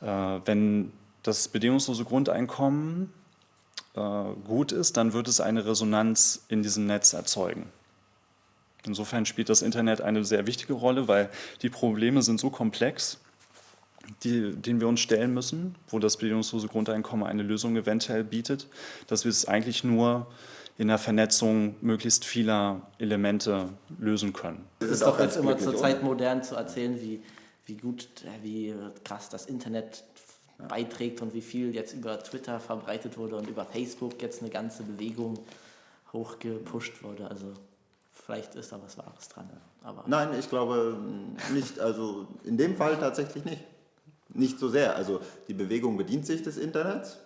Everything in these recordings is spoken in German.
Äh, wenn das bedingungslose Grundeinkommen äh, gut ist, dann wird es eine Resonanz in diesem Netz erzeugen. Insofern spielt das Internet eine sehr wichtige Rolle, weil die Probleme sind so komplex, die, denen wir uns stellen müssen, wo das bedingungslose Grundeinkommen eine Lösung eventuell bietet, dass wir es eigentlich nur in der Vernetzung möglichst vieler Elemente lösen können. Es ist doch jetzt immer zur Zeit modern zu erzählen, wie, wie gut, äh, wie krass das Internet beiträgt und wie viel jetzt über Twitter verbreitet wurde und über Facebook jetzt eine ganze Bewegung hochgepusht wurde. Also vielleicht ist da was Wahres dran. Aber Nein, ich glaube nicht. Also in dem Fall tatsächlich nicht. Nicht so sehr. Also die Bewegung bedient sich des Internets.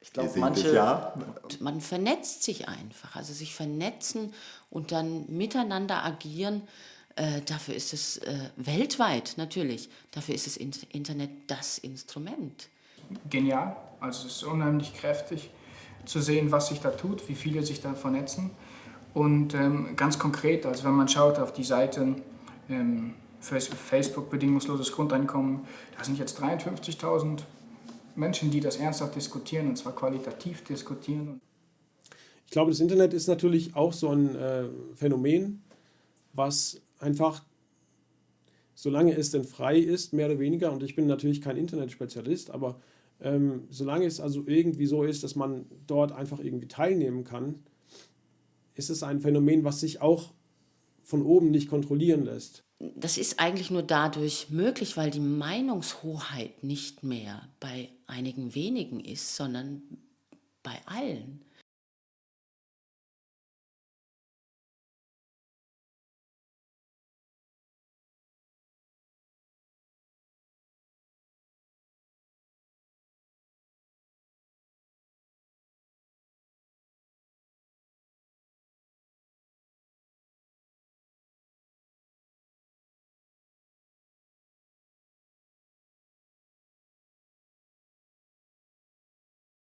Ich glaube, manche. Ja. Man vernetzt sich einfach. Also sich vernetzen und dann miteinander agieren. Äh, dafür ist es äh, weltweit natürlich, dafür ist das Internet das Instrument. Genial, also es ist unheimlich kräftig zu sehen, was sich da tut, wie viele sich da vernetzen. Und ähm, ganz konkret, also wenn man schaut auf die Seiten ähm, Facebook bedingungsloses Grundeinkommen, da sind jetzt 53.000 Menschen, die das ernsthaft diskutieren und zwar qualitativ diskutieren. Ich glaube, das Internet ist natürlich auch so ein äh, Phänomen, was einfach, solange es denn frei ist, mehr oder weniger, und ich bin natürlich kein Internetspezialist, aber ähm, solange es also irgendwie so ist, dass man dort einfach irgendwie teilnehmen kann, ist es ein Phänomen, was sich auch von oben nicht kontrollieren lässt. Das ist eigentlich nur dadurch möglich, weil die Meinungshoheit nicht mehr bei einigen wenigen ist, sondern bei allen.